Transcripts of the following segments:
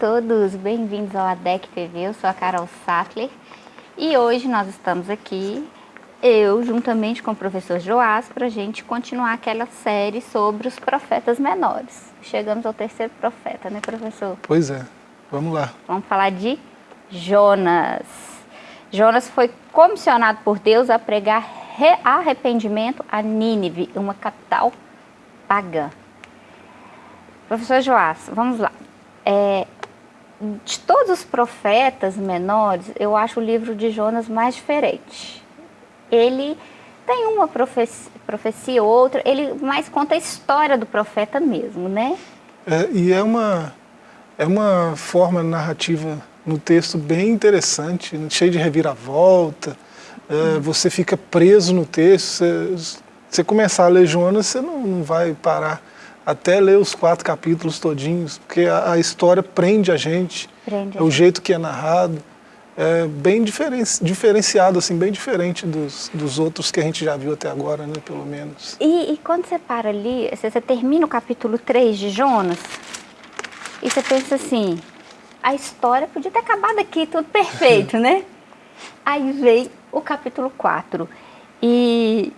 todos, bem-vindos ao ADEC TV, eu sou a Carol Sattler e hoje nós estamos aqui, eu juntamente com o professor Joás, para a gente continuar aquela série sobre os profetas menores. Chegamos ao terceiro profeta, né professor? Pois é, vamos lá. Vamos falar de Jonas. Jonas foi comissionado por Deus a pregar arrependimento a Nínive, uma capital pagã. Professor Joás, vamos lá. É, de todos os profetas menores, eu acho o livro de Jonas mais diferente. Ele tem uma profecia, profecia outra, ele mais conta a história do profeta mesmo, né? É, e é uma, é uma forma narrativa no texto bem interessante, cheio de reviravolta, é, hum. você fica preso no texto, você, você começar a ler Jonas, você não, não vai parar até ler os quatro capítulos todinhos, porque a, a história prende a gente, prende é o jeito que é narrado, é bem diferen, diferenciado, assim, bem diferente dos, dos outros que a gente já viu até agora, né, pelo menos. E, e quando você para ali, você, você termina o capítulo 3 de Jonas, e você pensa assim, a história podia ter acabado aqui, tudo perfeito, né? Aí vem o capítulo 4, e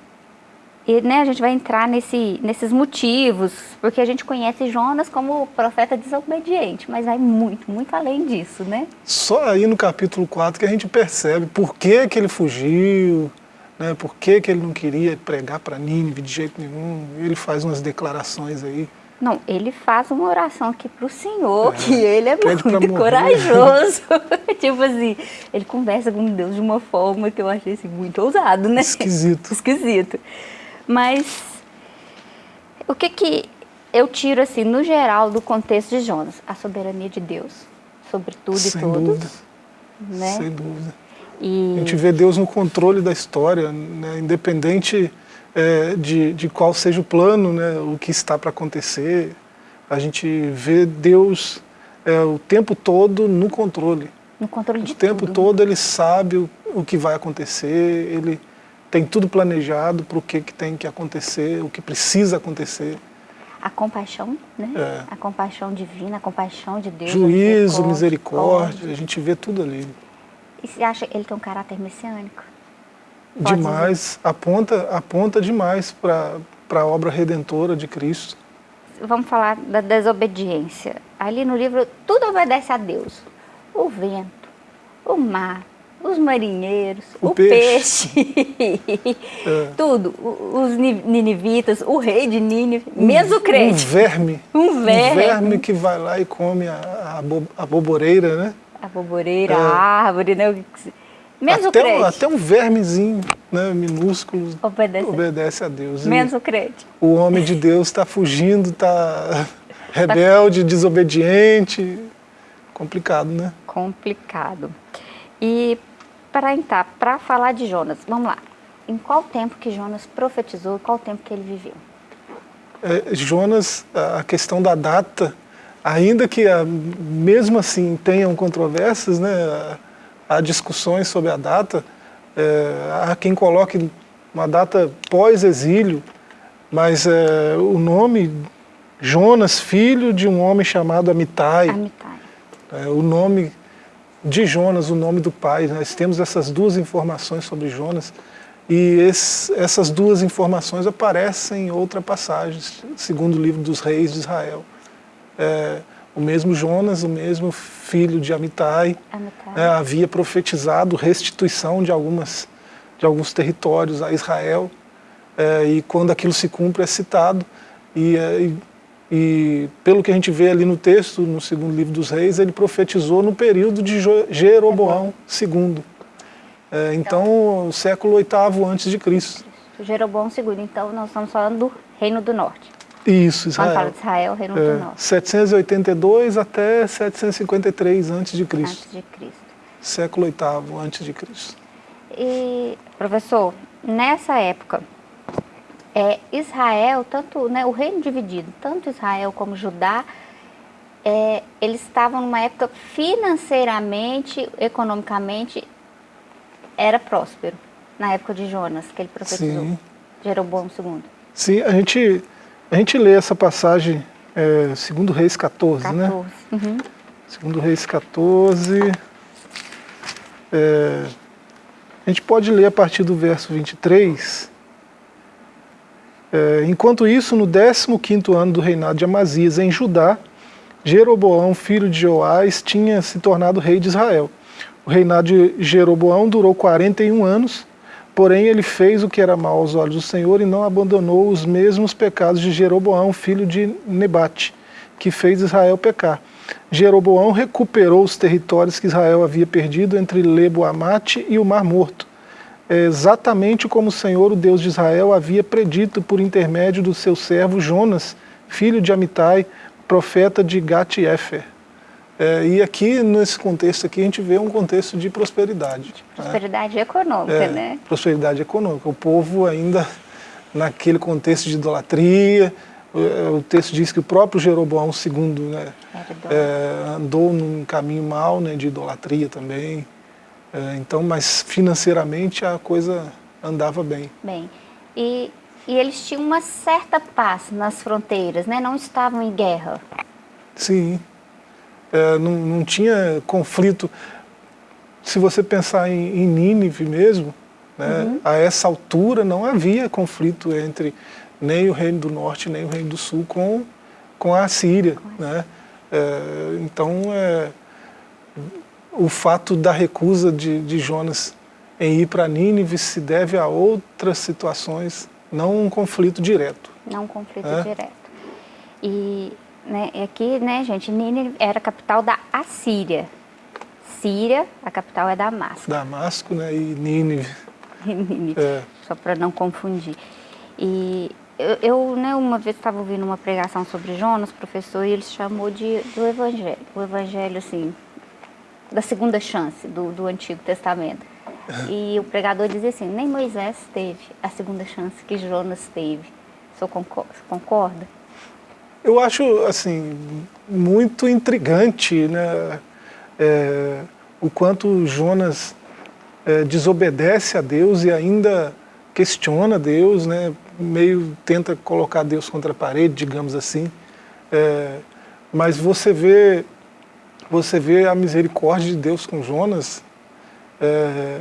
e né, a gente vai entrar nesse, nesses motivos, porque a gente conhece Jonas como profeta desobediente, mas vai muito, muito além disso, né? Só aí no capítulo 4 que a gente percebe por que, que ele fugiu, né, por que, que ele não queria pregar para Nínive de jeito nenhum. Ele faz umas declarações aí. Não, ele faz uma oração aqui para o Senhor, é, que ele é muito corajoso. tipo assim, ele conversa com Deus de uma forma que eu achei assim, muito ousado, né? Esquisito. Esquisito. Mas o que que eu tiro assim, no geral, do contexto de Jonas? A soberania de Deus sobre tudo Sem e todos. Dúvida. Né? Sem dúvida. E... A gente vê Deus no controle da história, né? independente é, de, de qual seja o plano, né? o que está para acontecer. A gente vê Deus é, o tempo todo no controle. No controle de O tempo tudo. todo ele sabe o, o que vai acontecer, ele tem tudo planejado para o que, que tem que acontecer, o que precisa acontecer. A compaixão, né? É. A compaixão divina, a compaixão de Deus. Juízo, misericórdia, a gente vê tudo ali. E você acha que ele tem um caráter messiânico? Pode demais, dizer? aponta, aponta demais para a obra redentora de Cristo. Vamos falar da desobediência. Ali no livro, tudo obedece a Deus. O vento, o mar, os marinheiros, o, o peixe, peixe é. tudo, os ninivitas, o rei de Nínive, um, mesmo crente. Um verme. Um verme. Um verme que vai lá e come a, a, bo, a boboreira, né? A boboreira, é. a árvore, né? Mesmo até crente. Um, até um vermezinho né, minúsculo obedece, obedece a Deus. Menos o crente. O homem de Deus está fugindo, está rebelde, desobediente. Complicado, né? Complicado. E para entrar, para falar de Jonas, vamos lá. Em qual tempo que Jonas profetizou, qual tempo que ele viveu? É, Jonas, a questão da data, ainda que a, mesmo assim tenham controvérsias, né, há discussões sobre a data, é, há quem coloque uma data pós-exílio, mas é, o nome Jonas, filho de um homem chamado Amitai, Amitai. É, o nome de Jonas, o nome do pai. Nós temos essas duas informações sobre Jonas e esse, essas duas informações aparecem em outra passagem, segundo o livro dos reis de Israel. É, o mesmo Jonas, o mesmo filho de Amitai, Amitai. É, havia profetizado restituição de, algumas, de alguns territórios a Israel, é, e quando aquilo se cumpre é citado, e, é, e e pelo que a gente vê ali no texto, no segundo livro dos reis, ele profetizou no período de Jeroboão II. É, então, o século VIII antes de Cristo. Jeroboão II, então nós estamos falando do Reino do Norte. Isso, Israel. Quando fala de Israel, Reino é, do Norte. 782 até 753 antes de Cristo. Antes de Cristo. Século VIII antes de Cristo. E, professor, nessa época, é, Israel, tanto né, o reino dividido, tanto Israel como Judá, é, eles estavam numa época financeiramente, economicamente, era próspero, na época de Jonas, que ele profetizou, Sim. Jeroboão II. Sim, a gente, a gente lê essa passagem, é, segundo Reis 14, 14. né? Uhum. Segundo Reis 14. É, a gente pode ler a partir do verso 23. É, enquanto isso, no 15º ano do reinado de Amazias em Judá, Jeroboão, filho de Joás, tinha se tornado rei de Israel. O reinado de Jeroboão durou 41 anos, porém ele fez o que era mal aos olhos do Senhor e não abandonou os mesmos pecados de Jeroboão, filho de Nebate, que fez Israel pecar. Jeroboão recuperou os territórios que Israel havia perdido entre Lebo-Amate e o Mar Morto, exatamente como o Senhor, o Deus de Israel, havia predito por intermédio do seu servo Jonas, filho de Amitai, profeta de Gat-Efer. É, e aqui, nesse contexto aqui, a gente vê um contexto de prosperidade. Né? Prosperidade né? econômica, é, né? Prosperidade econômica. O povo ainda naquele contexto de idolatria, o texto diz que o próprio Jeroboão II né, é, andou num caminho mau né, de idolatria também. É, então, mas financeiramente a coisa andava bem. Bem, e e eles tinham uma certa paz nas fronteiras, né? não estavam em guerra. Sim, é, não, não tinha conflito. Se você pensar em, em Nínive mesmo, né, uhum. a essa altura não havia conflito entre nem o reino do norte nem o reino do sul com, com a Síria. Né? É, então, é, o fato da recusa de, de Jonas em ir para Nínive se deve a outras situações não um conflito direto. Não um conflito é? direto. E né, aqui, né, gente, Nínive era a capital da Assíria. Síria, a capital é Damasco. Damasco, né, e Nínive. Nínive, é. só para não confundir. E eu, eu né, uma vez estava ouvindo uma pregação sobre Jonas, professor, e ele chamou de do Evangelho. O Evangelho, assim, da segunda chance do, do Antigo Testamento. E o pregador dizia assim, nem Moisés teve a segunda chance que Jonas teve. O concorda? Eu acho, assim, muito intrigante, né? É, o quanto Jonas é, desobedece a Deus e ainda questiona Deus, né? Meio tenta colocar Deus contra a parede, digamos assim. É, mas você vê, você vê a misericórdia de Deus com Jonas é,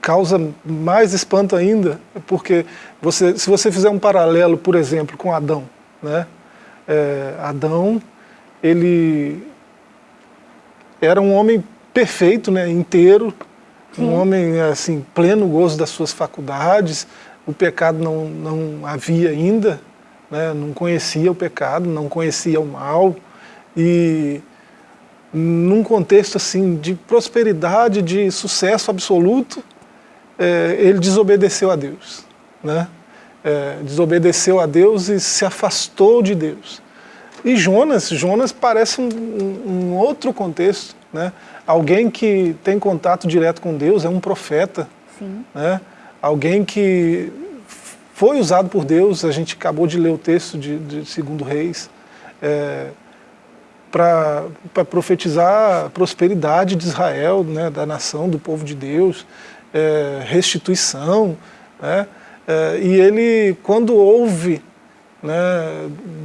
causa mais espanto ainda, porque você, se você fizer um paralelo, por exemplo, com Adão, né? É, Adão, ele era um homem perfeito, né, inteiro, Sim. um homem assim pleno gozo das suas faculdades, o pecado não, não havia ainda, né, não conhecia o pecado, não conhecia o mal, e num contexto assim de prosperidade, de sucesso absoluto, é, ele desobedeceu a Deus. Né? É, desobedeceu a Deus e se afastou de Deus. E Jonas, Jonas parece um, um, outro contexto. Né? Alguém que tem contato direto com Deus, é um profeta. Sim. Né? Alguém que foi usado por Deus, a gente acabou de ler o texto de, de Segundo Reis, é, para profetizar a prosperidade de Israel, né, da nação, do povo de Deus, é, restituição. Né, é, e ele, quando ouve né,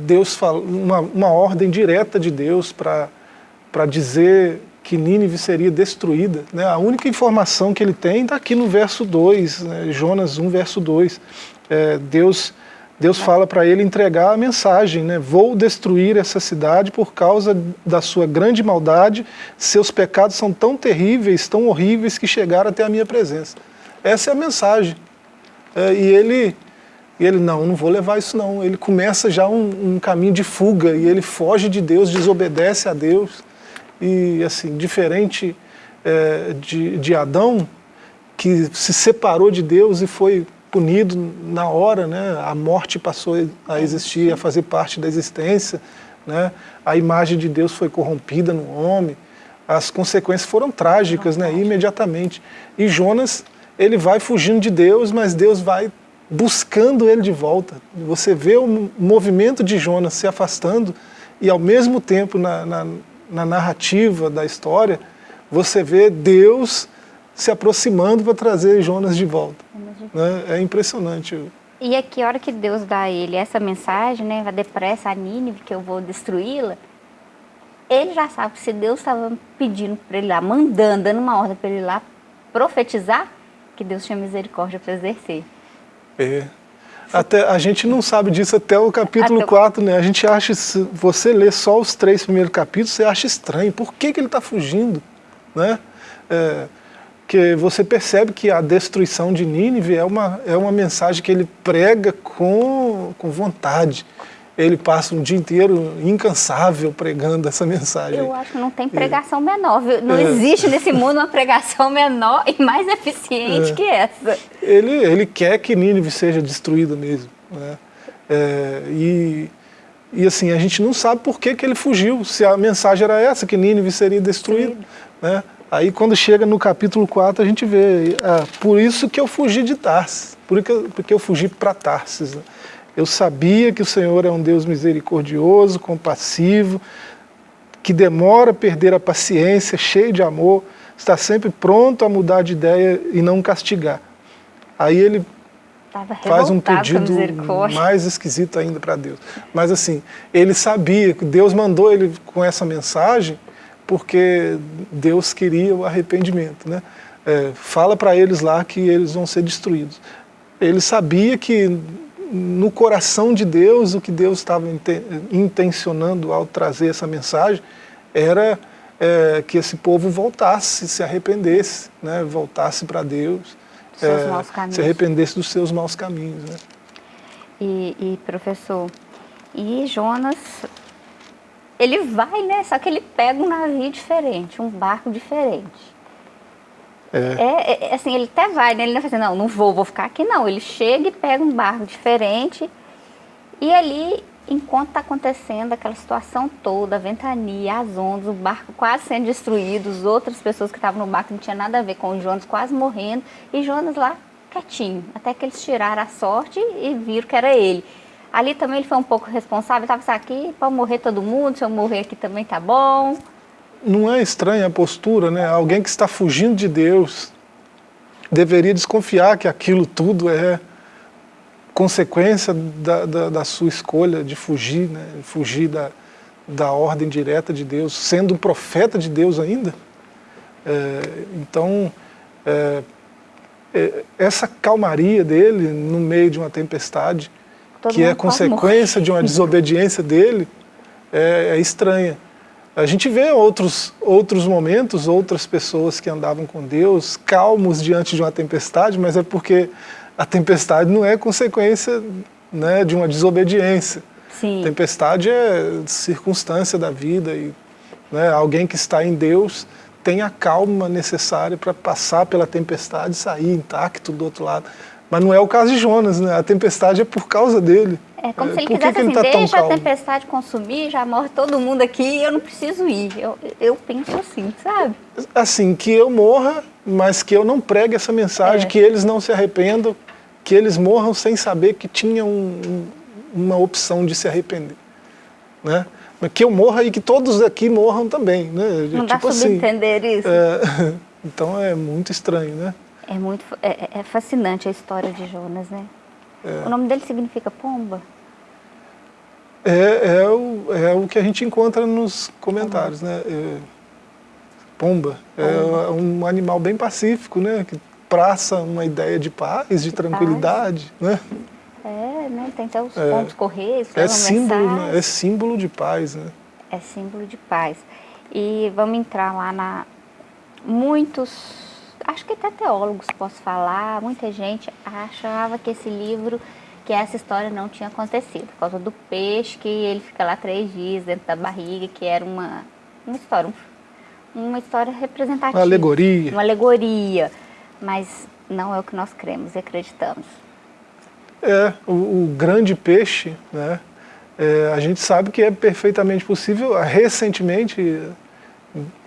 Deus fala, uma, uma ordem direta de Deus para dizer que Nínive seria destruída, né, a única informação que ele tem está aqui no verso 2, né, Jonas 1, verso 2. É, Deus Deus fala para ele entregar a mensagem, né? vou destruir essa cidade por causa da sua grande maldade, seus pecados são tão terríveis, tão horríveis que chegaram até a minha presença. Essa é a mensagem. É, e ele, ele, não, não vou levar isso não. Ele começa já um, um caminho de fuga e ele foge de Deus, desobedece a Deus. E assim, diferente é, de, de Adão, que se separou de Deus e foi punido na hora, né? a morte passou a existir, a fazer parte da existência, né? a imagem de Deus foi corrompida no homem, as consequências foram trágicas né? imediatamente. E Jonas, ele vai fugindo de Deus, mas Deus vai buscando ele de volta. Você vê o movimento de Jonas se afastando e ao mesmo tempo na, na, na narrativa da história, você vê Deus se aproximando para trazer Jonas de volta. Né? É impressionante. E é que hora que Deus dá a ele essa mensagem, né, vai depressa a Nínive, que eu vou destruí-la, ele já sabe que se Deus estava pedindo para ele lá, mandando, dando uma ordem para ele lá profetizar, que Deus tinha misericórdia para exercer. É. Até, a gente não sabe disso até o capítulo até 4, né? A gente acha, se você lê só os três primeiros capítulos, você acha estranho. Por que, que ele está fugindo? Né? É, que você percebe que a destruição de Nínive é uma, é uma mensagem que ele prega com, com vontade ele passa um dia inteiro incansável pregando essa mensagem. Eu acho que não tem pregação é. menor, viu? Não é. existe nesse mundo uma pregação menor e mais eficiente é. que essa. Ele, ele quer que Nínive seja destruída mesmo. Né? É, e, e assim, a gente não sabe por que, que ele fugiu, se a mensagem era essa, que Nínive seria destruída. Né? Aí quando chega no capítulo 4 a gente vê, ah, por isso que eu fugi de Tarsis, porque eu fugi para Tarsis. Né? Eu sabia que o Senhor é um Deus misericordioso, compassivo, que demora a perder a paciência, cheio de amor, está sempre pronto a mudar de ideia e não castigar. Aí ele faz um pedido mais esquisito ainda para Deus. Mas assim, ele sabia que Deus mandou ele com essa mensagem porque Deus queria o arrependimento. Né? É, fala para eles lá que eles vão ser destruídos. Ele sabia que no coração de Deus, o que Deus estava intencionando ao trazer essa mensagem era é, que esse povo voltasse, se arrependesse, né, voltasse para Deus, é, se arrependesse dos seus maus caminhos. Né? E, e, professor, e Jonas, ele vai, né? Só que ele pega um navio diferente, um barco diferente. É. É, é. assim, ele até vai, né? Ele não fala assim, não, não vou, vou ficar aqui, não. Ele chega e pega um barco diferente e ali, enquanto está acontecendo aquela situação toda, a ventania, as ondas, o barco quase sendo destruído, as outras pessoas que estavam no barco não tinha nada a ver com o Jonas quase morrendo, e Jonas lá quietinho, até que eles tiraram a sorte e viram que era ele. Ali também ele foi um pouco responsável, estava assim, aqui para morrer todo mundo, se eu morrer aqui também tá bom não é estranha a postura, né? Alguém que está fugindo de Deus deveria desconfiar que aquilo tudo é consequência da, da, da sua escolha de fugir, né? Fugir da, da ordem direta de Deus, sendo um profeta de Deus ainda. É, então, é, é, essa calmaria dele no meio de uma tempestade, Todo que é consequência de uma desobediência dele, é, é estranha. A gente vê outros, outros momentos, outras pessoas que andavam com Deus, calmos diante de uma tempestade, mas é porque a tempestade não é consequência né, de uma desobediência. Sim. Tempestade é circunstância da vida e né, alguém que está em Deus tem a calma necessária para passar pela tempestade e sair intacto do outro lado. Mas não é o caso de Jonas, né? a tempestade é por causa dele. É como é, se ele quisesse que ele assim, tá deixa a tempestade consumir, já morre todo mundo aqui eu não preciso ir. Eu, eu penso assim, sabe? Assim, que eu morra, mas que eu não pregue essa mensagem, é. que eles não se arrependam, que eles morram sem saber que tinham um, uma opção de se arrepender. Né? Mas que eu morra e que todos aqui morram também. Né? Não tipo dá assim, subentender isso? É, então é muito estranho, né? É muito é, é fascinante a história de Jonas, né? É. O nome dele significa pomba? É, é, o, é o que a gente encontra nos comentários, né? É, pomba. É. É um animal bem pacífico, né? Que traça uma ideia de paz, de, de tranquilidade, paz. né? É, né? Tem até os é, pontos correios, é símbolo, né? é símbolo de paz, né? É símbolo de paz. E vamos entrar lá na... Muitos acho que até teólogos posso falar, muita gente achava que esse livro, que essa história não tinha acontecido, por causa do peixe, que ele fica lá três dias dentro da barriga, que era uma, uma história, uma história representativa. Uma alegoria. Uma alegoria, mas não é o que nós cremos e acreditamos. É, o, o grande peixe, né, é, a gente sabe que é perfeitamente possível, recentemente,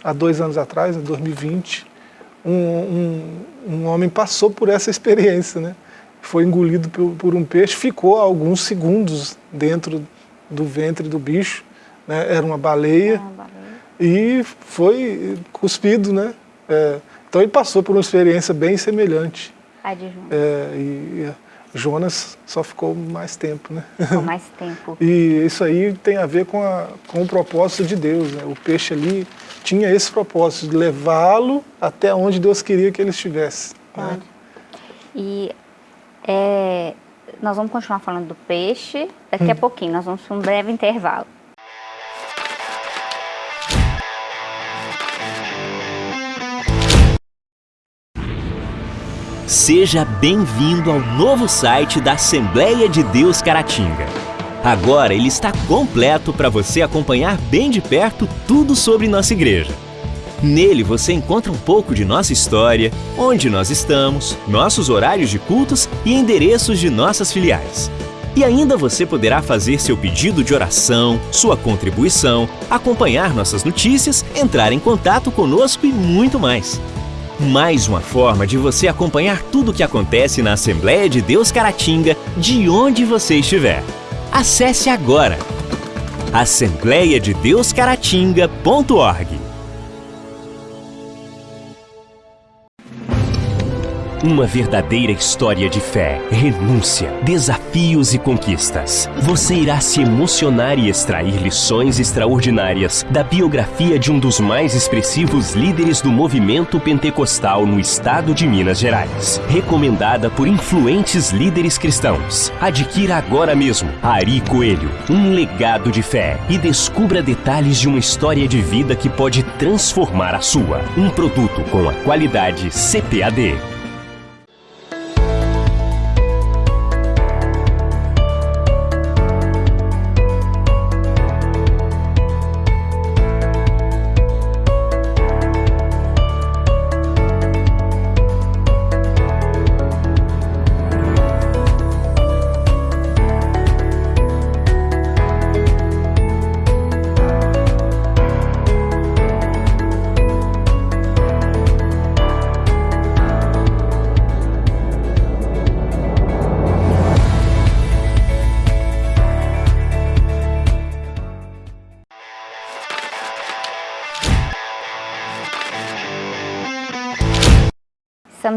há dois anos atrás, em 2020, um, um, um homem passou por essa experiência, né? foi engolido por, por, um peixe, ficou alguns segundos dentro do ventre do bicho, né? era uma baleia, ah, baleia, e foi cuspido. Né? É, então ele passou por uma experiência bem semelhante. É, e, Jonas só ficou mais tempo, né? Ficou mais tempo. e isso aí tem a ver com, a, com o propósito de Deus, né? O peixe ali tinha esse propósito, de levá-lo até onde Deus queria que ele estivesse. Né? E é, nós vamos continuar falando do peixe daqui hum. a pouquinho, nós vamos para um breve intervalo. Seja bem-vindo ao novo site da Assembleia de Deus Caratinga. Agora ele está completo para você acompanhar bem de perto tudo sobre nossa igreja. Nele você encontra um pouco de nossa história, onde nós estamos, nossos horários de cultos e endereços de nossas filiais. E ainda você poderá fazer seu pedido de oração, sua contribuição, acompanhar nossas notícias, entrar em contato conosco e muito mais. Mais uma forma de você acompanhar tudo o que acontece na Assembleia de Deus Caratinga, de onde você estiver. Acesse agora assembleiadedeuscaratinga.org. Uma verdadeira história de fé, renúncia, desafios e conquistas. Você irá se emocionar e extrair lições extraordinárias da biografia de um dos mais expressivos líderes do movimento pentecostal no estado de Minas Gerais. Recomendada por influentes líderes cristãos. Adquira agora mesmo Ari Coelho, um legado de fé e descubra detalhes de uma história de vida que pode transformar a sua. Um produto com a qualidade CPAD.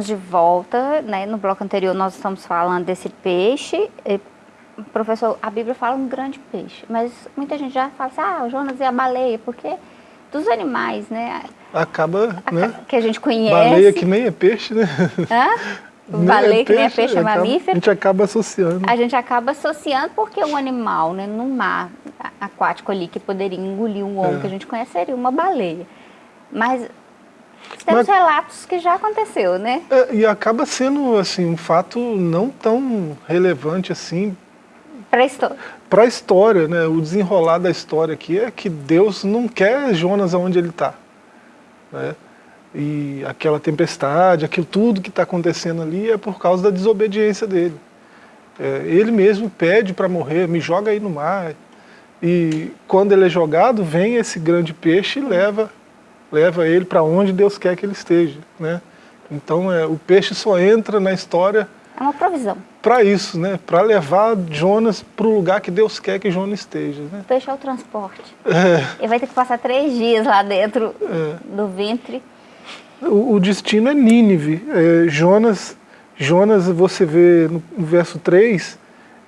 Estamos de volta, né? No bloco anterior nós estamos falando desse peixe. E, professor, a Bíblia fala um grande peixe, mas muita gente já fala assim, ah, o Jonas e a baleia, porque dos animais, né? Acaba, né? Que a gente conhece. Baleia que nem é peixe, né? Hã? Baleia é que nem é peixe, é mamífero. A gente acaba associando. A gente acaba associando porque um animal, né, no mar aquático ali, que poderia engolir um homem é. que a gente conhece, seria uma baleia. Mas temos Mas, relatos que já aconteceu, né? É, e acaba sendo assim um fato não tão relevante assim para a história. Para a história, né? O desenrolar da história aqui é que Deus não quer Jonas aonde ele está, né? E aquela tempestade, aquilo tudo que está acontecendo ali é por causa da desobediência dele. É, ele mesmo pede para morrer, me joga aí no mar. E quando ele é jogado, vem esse grande peixe e leva leva ele para onde Deus quer que ele esteja. Né? Então é, o peixe só entra na história... É uma provisão. Para isso, né? para levar Jonas para o lugar que Deus quer que Jonas esteja. Né? O peixe é o transporte. É. Ele vai ter que passar três dias lá dentro é. do ventre. O, o, destino é Nínive. É, Jonas, Jonas, você vê no, no verso 3,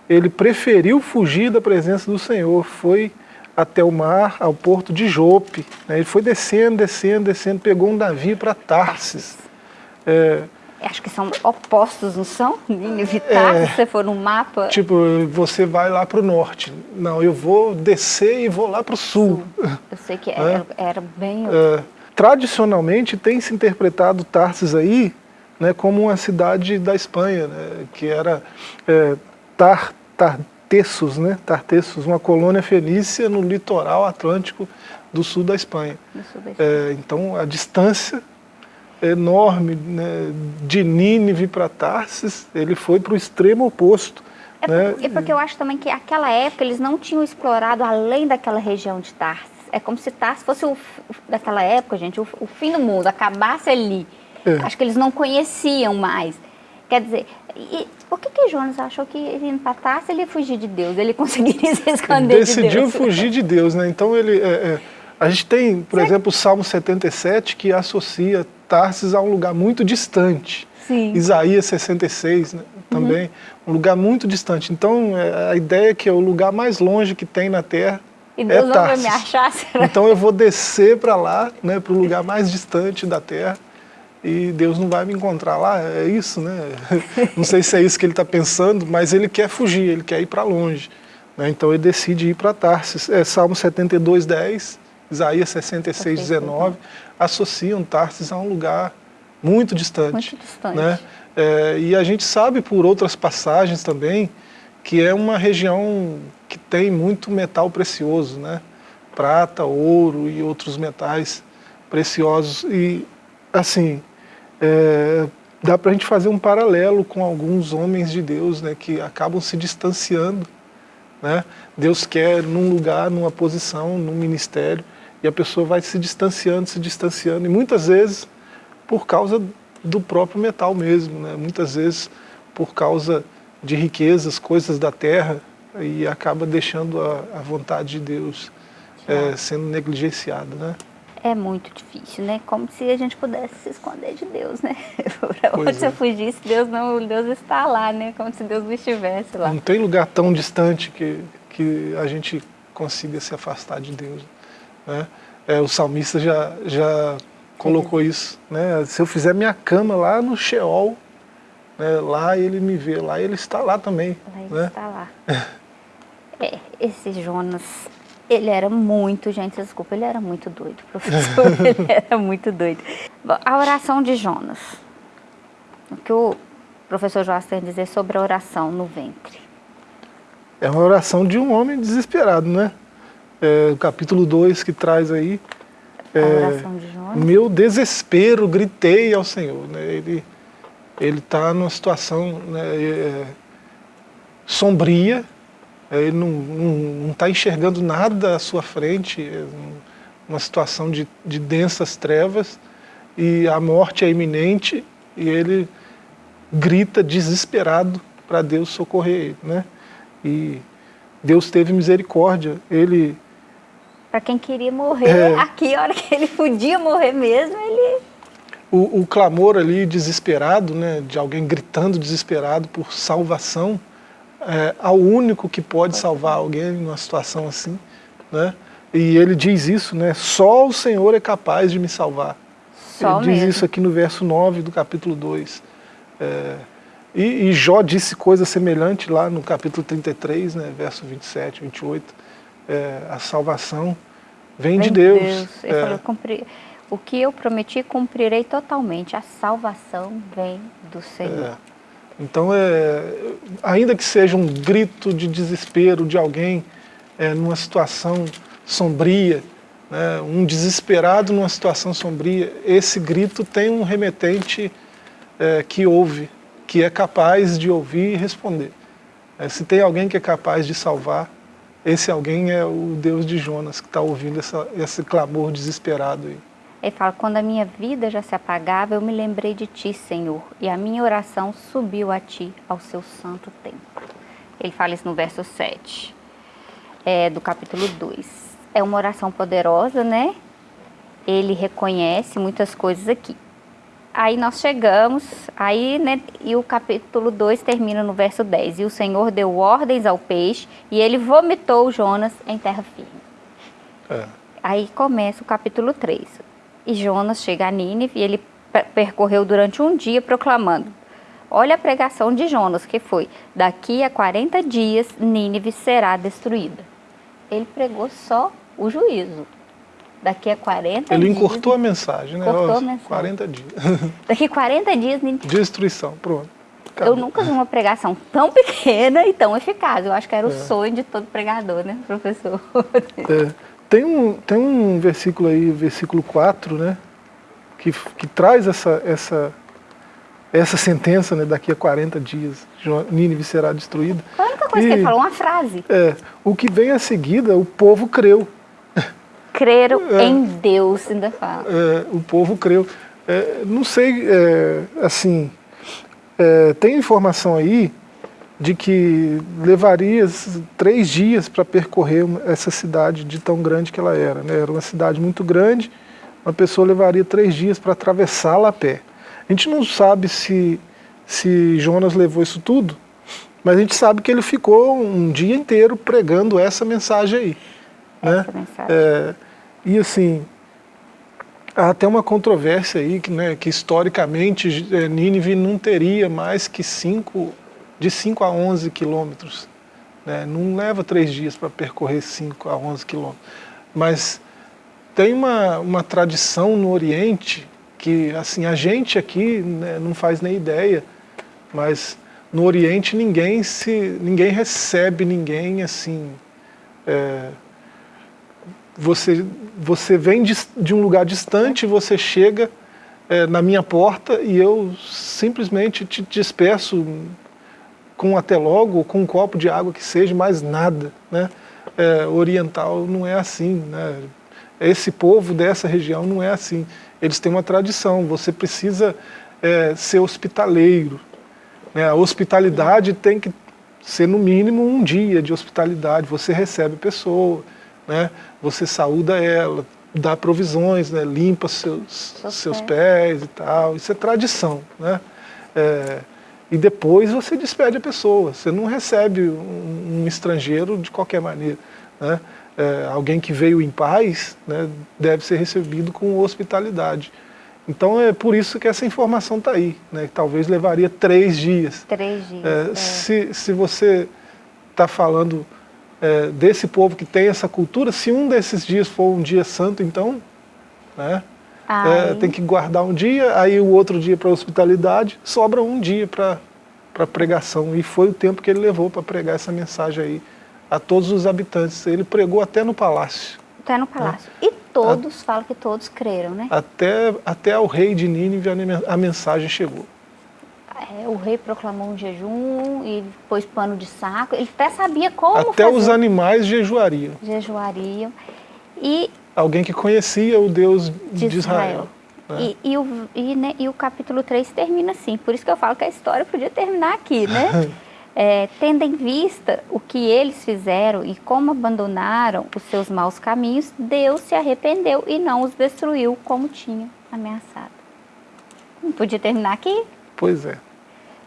ele preferiu fugir da presença do Senhor. Foi até o mar, ao porto de Jope. Né? Ele foi descendo, descendo, descendo, pegou um navio para Tarsis. É, Acho que são opostos, não são? Tarsis, é, se você for no mapa. Tipo, você vai lá para o norte. Não, eu vou descer e vou lá para o sul. Eu sei que era, é? era bem... É, tradicionalmente tem se interpretado Tarsis aí né, como uma cidade da Espanha, né, que era é, Tar, Tar, Tartessos, né? Tartessos, uma colônia fenícia no litoral atlântico do sul da Espanha. Sul da Espanha. É, então a distância enorme né, de Nínive para Tarsis, ele foi para o extremo oposto. É, né? é porque eu acho também que naquela época eles não tinham explorado além daquela região de Tarsis. É como se Tarsis fosse, o, daquela época, gente, o, o fim do mundo, acabasse ali. É. Acho que eles não conheciam mais. Quer dizer, e por que, que Jonas achou que ele empatasse, ele ia fugir de Deus, ele conseguiria se esconder de Deus? Decidiu fugir de Deus, né? Então ele... É, é, a gente tem, por exemplo, o Salmo 77 que associa Tarsis a um lugar muito distante. Sim. Isaías 66 né, também, uhum. um lugar muito distante. Então, é, a ideia é que é o lugar mais longe que tem na Terra e Deus é não vai me achar, será? Então eu vou descer para lá, né, para o lugar mais distante da Terra, e Deus não vai me encontrar lá, é isso, né? Não sei se é isso que ele está pensando, mas ele quer fugir, ele quer ir para longe. Né? Então ele decide ir para Tarsis. É, Salmo 72, 10, Isaías 66, 19, associam Tarsis a um lugar muito distante. Muito distante. Né? É, e a gente sabe por outras passagens também que é uma região que tem muito metal precioso, né? prata, ouro e outros metais preciosos. E, assim, é, dá para a gente fazer um paralelo com alguns homens de Deus né, que acabam se distanciando. Né? Deus quer num lugar, numa posição, num ministério, e a pessoa vai se distanciando, se distanciando, e muitas vezes por causa do próprio metal mesmo, né? muitas vezes por causa de riquezas, coisas da terra, e acaba deixando a, a vontade de Deus é, sendo negligenciada. Né? É muito difícil, né? Como se a gente pudesse se esconder de Deus, né? Para onde é. você fugisse, Deus não, Deus está lá, né? Como se Deus não estivesse lá. Não tem lugar tão distante que, que a gente consiga se afastar de Deus, né? É, o salmista já, já colocou isso, né? Se eu fizer minha cama lá no Sheol, né? lá ele me vê, lá ele está lá também. Lá ele né? está lá. é, esse Jonas ele era muito, gente, desculpa, ele era muito doido, professor, ele era muito doido. Bom, a oração de Jonas. O que o professor Joás tem a dizer sobre a oração no ventre? É uma oração de um homem desesperado, né? É, o capítulo 2 que traz aí. É, a oração de Jonas. Meu desespero, gritei ao Senhor. Né? Ele está numa situação né, é, sombria, é, ele não está enxergando nada à sua frente, é uma situação de, de densas trevas, e a morte é iminente, e ele grita desesperado para Deus socorrer ele. Né? E Deus teve misericórdia, ele... Para quem queria morrer, é, aqui, a hora que ele podia morrer mesmo, ele... O, o clamor ali desesperado, né, de alguém gritando desesperado por salvação, é, ao único que pode salvar alguém numa situação assim, né? E ele diz isso, né? Só o Senhor é capaz de me salvar. Só ele mesmo. diz isso aqui no verso 9 do capítulo 2. É, e, e, Jó disse coisa semelhante lá no capítulo 33, né, verso 27, 28. É, a salvação vem, vem de Deus. Deus. Ele é. falou, o que eu prometi cumprirei totalmente. A salvação vem do Senhor. É. Então, é, ainda que seja um grito de desespero de alguém é, numa situação sombria, né, um desesperado numa situação sombria, esse grito tem um remetente é, que ouve, que é capaz de ouvir e responder. É, se tem alguém que é capaz de salvar, esse alguém é o Deus de Jonas, que está ouvindo essa, esse clamor desesperado aí. Ele fala, quando a minha vida já se apagava, eu me lembrei de ti, Senhor, e a minha oração subiu a ti, ao seu santo templo. Ele fala isso no verso 7, é, do capítulo 2. É uma oração poderosa, né? Ele reconhece muitas coisas aqui. Aí nós chegamos, aí, né, e o capítulo 2 termina no verso 10. E o Senhor deu ordens ao peixe, e ele vomitou Jonas em terra firme. É. Aí começa o capítulo 3. E Jonas chega a Nínive e ele percorreu durante um dia proclamando. Olha a pregação de Jonas, que foi, daqui a 40 dias Nínive será destruída. Ele pregou só o juízo. Daqui a 40 Ele dias... Ele encurtou a mensagem, né? Cortou a mensagem. 40 dias. Daqui a 40 dias... Nínive... Destruição, pronto. Acabou. Eu nunca vi uma pregação tão pequena e tão eficaz. Eu acho que era o é. sonho de todo pregador, né, professor? É. Tem um, tem um versículo aí, versículo 4, né, que, que traz essa, essa, essa sentença, né, daqui a 40 dias, Nínive será destruída. A única coisa e, que ele falou, uma frase. É, o que vem a seguida, o povo creu. Creram é, em Deus, ainda fala. É, o povo creu. É, não sei, é, assim, é, tem informação aí de que levaria três dias para percorrer essa cidade de tão grande que ela era. Né? Era uma cidade muito grande, uma pessoa levaria três dias para atravessá-la a pé. A gente não sabe se, se Jonas levou isso tudo, mas a gente sabe que ele ficou um dia inteiro pregando essa mensagem aí. Né? Essa mensagem. É, e assim, há até uma controvérsia aí, que, né, que historicamente é, Nínive não teria mais que cinco, de 5 a 11 quilômetros. Né? Não leva três dias para percorrer 5 a 11 quilômetros. Mas tem uma, uma tradição no Oriente que assim a gente aqui né, não faz nem ideia, mas no Oriente ninguém se ninguém recebe ninguém assim. É, você você vem de, de, um lugar distante, você chega é, na minha porta e eu simplesmente te despeço com até logo, com um copo de água que seja, mais nada, né? É, oriental não é assim, né? Esse povo dessa região não é assim eles têm uma tradição, você precisa é, ser hospitaleiro. Né? A hospitalidade tem que ser no mínimo um dia de hospitalidade, você recebe a pessoa, né? você saúda ela, dá provisões, né? limpa seus, seus pés e tal, isso é tradição. Né? É, e depois você despede a pessoa, você não recebe um, um estrangeiro de qualquer maneira. Né? é, alguém que veio em paz né, deve ser recebido com hospitalidade. Então é por isso que essa informação está aí, né, que talvez levaria três dias. Três dias. É, é. Se, se você está falando é, desse povo que tem essa cultura, se um desses dias for um dia santo, então né, é, tem que guardar um dia, aí o outro dia para hospitalidade, sobra um dia para pregação. E foi o tempo que ele levou para pregar essa mensagem aí a todos os habitantes. Ele pregou até no palácio. Até no palácio. Né? E todos, a, falam que todos creram, né? Até, até ao rei de Nínive a mensagem chegou. É, o rei proclamou um jejum e pôs pano de saco. Ele até sabia como Até fazer. os animais jejuariam. Jejuariam. E... Alguém que conhecia o Deus de, de Israel. Israel. Né? E, e, o, e, né, e o capítulo 3 termina assim. Por isso que eu falo que a história podia terminar aqui, né? é, tendo em vista o que eles fizeram e como abandonaram os seus maus caminhos, Deus se arrependeu e não os destruiu como tinha ameaçado. Não podia terminar aqui? Pois é.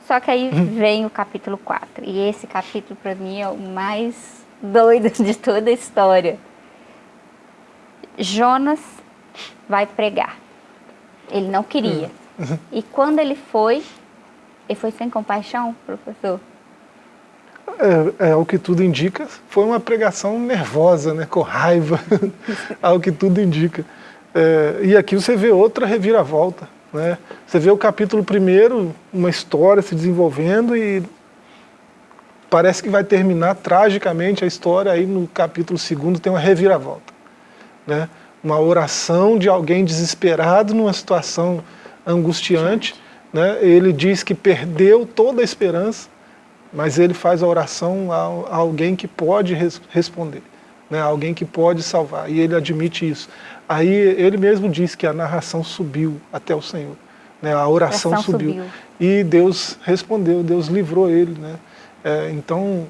Só que aí vem o capítulo 4. E esse capítulo, para mim, é o mais doido de toda a história. Jonas vai pregar. Ele não queria. Uhum. E quando ele foi, ele foi sem compaixão, professor? É, é, ao que tudo indica, foi uma pregação nervosa, né, com raiva, ao que tudo indica. É, e aqui você vê outra reviravolta. Né? Você vê o capítulo primeiro, uma história se desenvolvendo e parece que vai terminar tragicamente a história, aí no capítulo segundo tem uma reviravolta. Né? Uma oração de alguém desesperado numa situação angustiante. Né? Ele diz que perdeu toda a esperança, mas ele faz a oração a, alguém que pode res, responder, né? alguém que pode salvar, e ele admite isso. Aí ele mesmo diz que a narração subiu até o Senhor, né? a oração, a subiu. subiu. E Deus respondeu, Deus livrou ele. Né? É, então,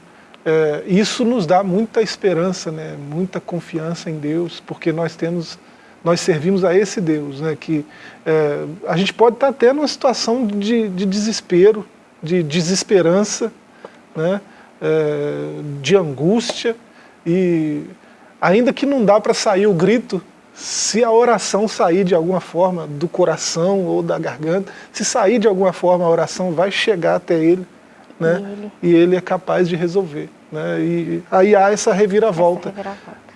é, isso nos dá muita esperança, né? muita confiança em Deus, porque nós temos nós servimos a esse Deus, né, que é, a gente pode estar até numa situação de, de desespero, de desesperança, né, é, de angústia, e ainda que não dá para sair o grito, se a oração sair de alguma forma do coração ou da garganta, se sair de alguma forma a oração vai chegar até ele, né, e ele, e ele é capaz de resolver. Né, e aí há essa reviravolta. Essa reviravolta.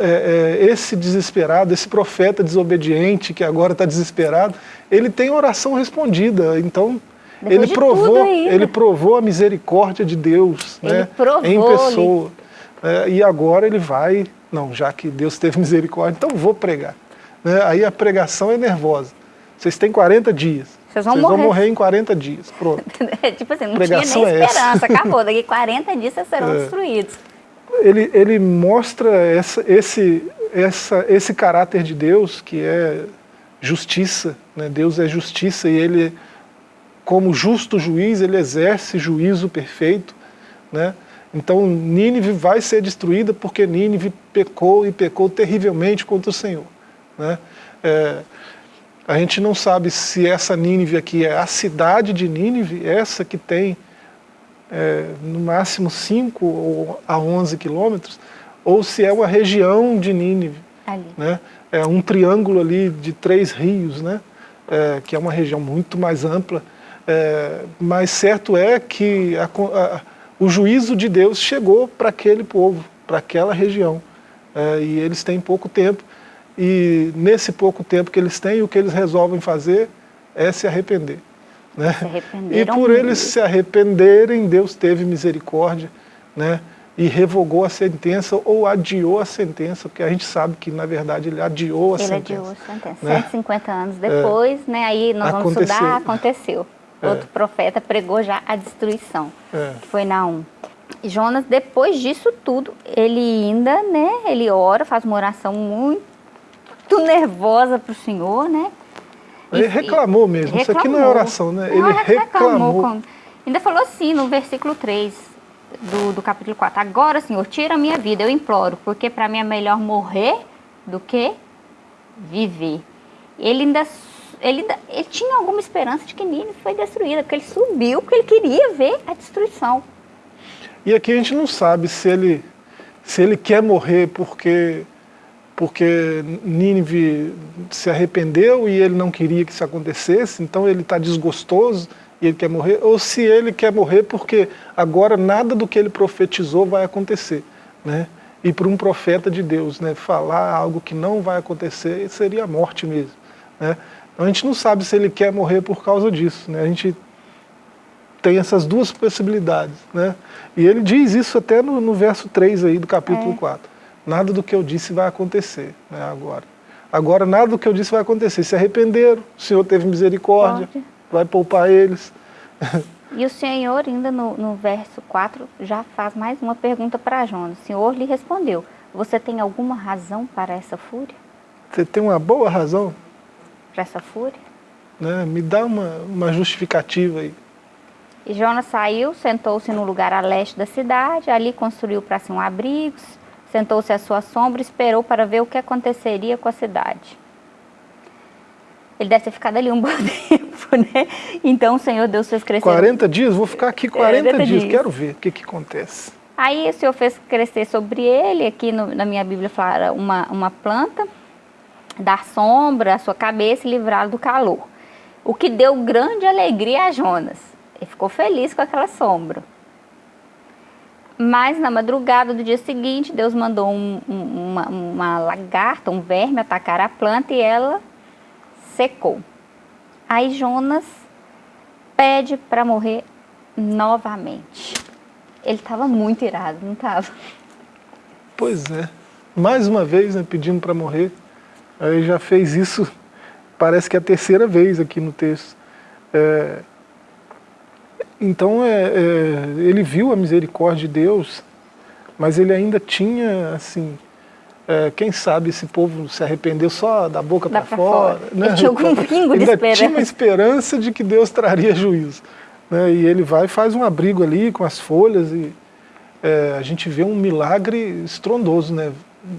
É, é, esse desesperado, esse profeta desobediente que agora está desesperado, ele tem oração respondida. Então, ele provou, ele provou a misericórdia de Deus né, em pessoa. É, e agora ele vai, não, já que Deus teve misericórdia, então vou pregar. Né, aí a pregação é nervosa. Vocês têm 40 dias. Vocês vão, vocês morrer. vão morrer em 40 dias. Pronto. tipo assim, não pregação tinha nem é esperança, acabou. Daqui 40 dias vocês serão é. destruídos. Ele, ele mostra essa, esse, essa, esse caráter de Deus, que é justiça. Né? Deus é justiça e ele como justo juiz, ele exerce juízo perfeito. Né? Então Nínive vai ser destruída porque Nínive pecou e pecou terrivelmente contra o Senhor. Né? É, a gente não sabe se essa Nínive aqui é a cidade de Nínive, essa que tem é, no máximo 5 a 11 quilômetros, ou se é uma região de Nínive. Ali. Né? É um triângulo ali de três rios, né? É, que é uma região muito mais ampla. É, mas certo é que a, a, o juízo de Deus chegou para aquele povo, para aquela região. É, e eles têm pouco tempo. E nesse pouco tempo que eles têm, o que eles resolvem fazer é se arrepender. Né? Se e por eles se arrependerem, Deus teve misericórdia né? e revogou a sentença ou adiou a sentença, porque a gente sabe que, na verdade, ele adiou a ele sentença. Ele adiou a sentença. Né? 150 anos depois, é. né? aí nós vamos aconteceu. estudar, aconteceu. É. Outro profeta pregou já a destruição, é. que foi Naum. Jonas, depois disso tudo, ele ainda, né, ele ora, faz uma oração muito nervosa para o Senhor, né? Ele e, reclamou mesmo, reclamou. isso aqui não é oração, né? Ele reclamou. reclamou. Ainda falou assim no versículo 3 do, do capítulo 4. Agora, Senhor, tira a minha vida, eu imploro, porque para mim é melhor morrer do que viver. Ele ainda ele, ele tinha alguma esperança de que Nínive foi destruída, porque ele subiu, porque ele queria ver a destruição. E aqui a gente não sabe se ele, se ele quer morrer porque, porque Nínive se arrependeu e ele não queria que isso acontecesse, então ele está desgostoso e ele quer morrer, ou se ele quer morrer porque agora nada do que ele profetizou vai acontecer. Né? E para um profeta de Deus, né, falar algo que não vai acontecer seria a morte mesmo. Né? Então a gente não sabe se ele quer morrer por causa disso. Né? A gente tem essas duas possibilidades. Né? E ele diz isso até no, no verso 3 aí do capítulo é. 4. Nada do que eu disse vai acontecer né, agora. Agora nada do que eu disse vai acontecer. Se arrependeram, o Senhor teve misericórdia, Pode. vai poupar eles. E o Senhor ainda no, no verso 4 já faz mais uma pergunta para Jonas. O Senhor lhe respondeu, você tem alguma razão para essa fúria? Você tem uma boa razão? para essa fúria? Né? Me dá uma, uma justificativa aí. E Jonas saiu, sentou-se no lugar a leste da cidade, ali construiu para si um abrigo, sentou-se à sua sombra e esperou para ver o que aconteceria com a cidade. Ele deve ter ficado ali um bom tempo, né? Então o Senhor Deus fez crescer... 40 dias? Vou ficar aqui 40, 40 dias. dias, quero ver o que, que acontece. Aí o Senhor fez crescer sobre ele, aqui no, na minha Bíblia fala uma, uma planta, dar sombra à sua cabeça e livrá-lo do calor. O que deu grande alegria a Jonas. Ele ficou feliz com aquela sombra. Mas na madrugada do dia seguinte, Deus mandou um, um, uma, uma lagarta, um verme, atacar a planta e ela secou. Aí Jonas pede para morrer novamente. Ele estava muito irado, não estava? Pois é. Mais uma vez, né, pedindo para morrer. Aí já fez isso, parece que é a terceira vez aqui no texto. É, então é, é, ele viu a misericórdia de Deus, mas ele ainda tinha, assim, é, quem sabe esse povo se arrependeu só da boca para fora. fora. Né? tinha algum pingo de ainda esperança. tinha uma esperança de que Deus traria juízo. Né? E ele vai e faz um abrigo ali com as folhas e é, a gente vê um milagre estrondoso, né?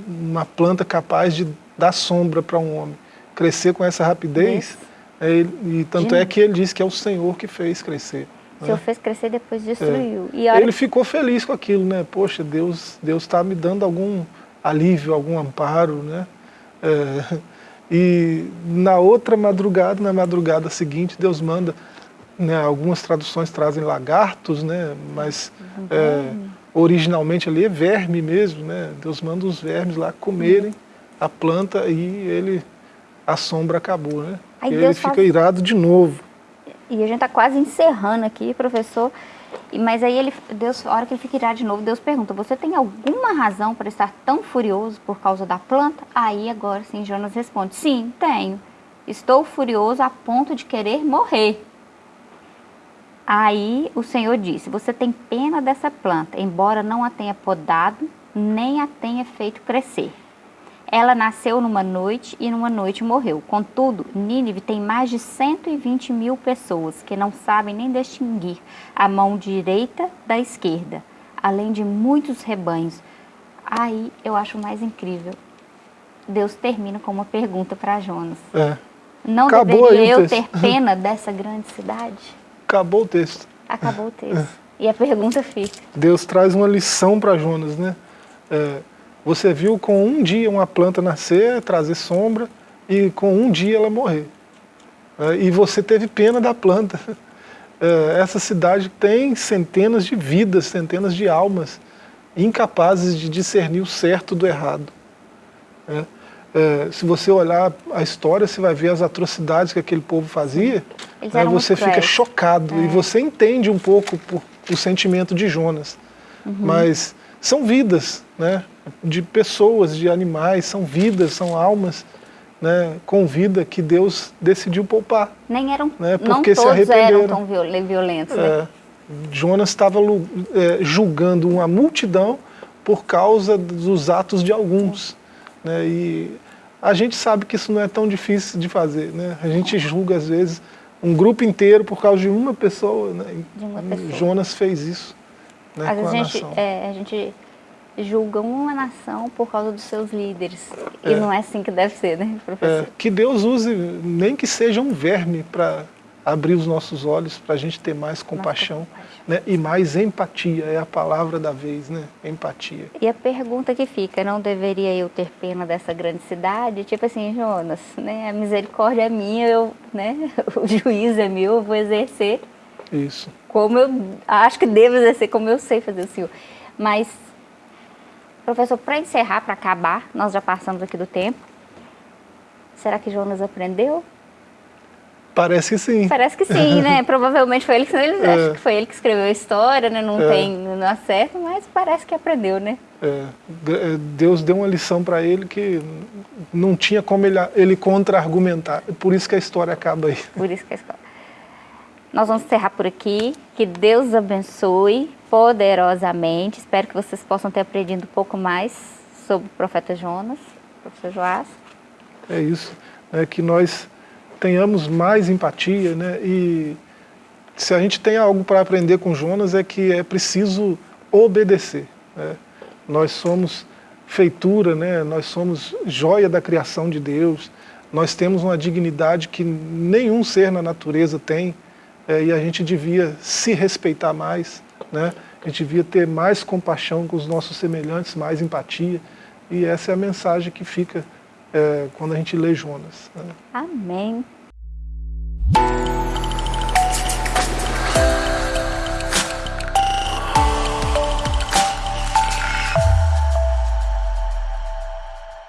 uma planta capaz de dar sombra para um homem, crescer com essa rapidez, é, e tanto é que ele diz que é o Senhor que fez crescer. O Senhor né? fez crescer depois destruiu. É. Ele ficou feliz com aquilo, né? Poxa, Deus Deus está me dando algum alívio, algum amparo, né? É, e na outra madrugada, na madrugada seguinte, Deus manda, né, algumas traduções trazem lagartos, né? Mas é, originalmente ali é verme mesmo, né? Deus manda os vermes lá comerem a planta e ele, a sombra acabou, né? Aí e ele fica faz... irado de novo. E a gente está quase encerrando aqui, professor. Mas aí ele, Deus, a hora que ele fica irado de novo, Deus pergunta, você tem alguma razão para estar tão furioso por causa da planta? Aí agora sim Jonas responde, sim, tenho. Estou furioso a ponto de querer morrer. Aí o Senhor disse, você tem pena dessa planta, embora não a tenha podado, nem a tenha feito crescer. Ela nasceu numa noite e numa noite morreu. Contudo, Nínive tem mais de 120 mil pessoas que não sabem nem distinguir a mão direita da esquerda, além de muitos rebanhos. Aí eu acho mais incrível. Deus termina com uma pergunta para Jonas. É. Não Acabou deveria eu ter pena dessa grande cidade? Acabou o texto. Acabou o texto. E a pergunta fica. Deus traz uma lição para Jonas, né? É, você viu com um dia uma planta nascer, trazer sombra, e com um dia ela morrer. É, e você teve pena da planta. É, essa cidade tem centenas de vidas, centenas de almas incapazes de discernir o certo do errado. É, é, se você olhar a história, você vai ver as atrocidades que aquele povo fazia, aí muito você fica cruéis. chocado e você entende um pouco o sentimento de Jonas. Mas são vidas, né, de pessoas, de animais, são vidas, são almas, né, com vida que Deus decidiu poupar. Nem eram, Né, não porque se todos eram tão viol- violentos, né? É, Jonas estava é, julgando uma multidão por causa dos atos de alguns. Né? E a gente sabe que isso não é tão difícil de fazer. Né? A gente julga, às vezes, um grupo inteiro por causa de uma pessoa. Né? De uma pessoa. Jonas fez isso né, Às vezes a a gente, nação. é, a gente julga uma nação por causa dos seus líderes. E É. não é assim que deve ser, né, É, professor? que Deus use, nem que seja um verme, para abrir os nossos olhos, para a gente ter mais compaixão compaixão. né? e mais empatia. É a palavra da vez, né? empatia. E a pergunta que fica, não deveria eu ter pena dessa grande cidade? Tipo assim, Jonas, né, a misericórdia é minha, eu, né, o juízo é meu, eu vou exercer Isso. como eu acho que devo exercer, como eu sei fazer o senhor. Mas, professor, para encerrar, para acabar, nós já passamos aqui do tempo. Será que Jonas aprendeu? Parece que sim. Parece que sim, né? Provavelmente foi ele que ele, É. acho que foi ele que escreveu a história, né? Não É. tem, não acerta, mas parece que aprendeu, né? É, é, Deus deu uma lição para ele que não tinha como ele, ele contra-argumentar. Por isso que a história acaba aí. Por isso que a escola. Nós vamos encerrar por aqui. Que Deus abençoe poderosamente. Espero que vocês possam ter aprendido um pouco mais sobre o profeta Jonas, professor Joás. É isso. né, que nós tenhamos mais empatia. Né, e se a gente tem algo para aprender com Jonas é que é preciso obedecer. né. Nós somos feitura, né, nós somos joia da criação de Deus. Nós temos uma dignidade que nenhum ser na natureza tem. É, e a gente devia se respeitar mais, né? a gente devia ter mais compaixão com os nossos semelhantes, mais empatia. E essa é a mensagem que fica é, quando a gente lê Jonas. né? Amém.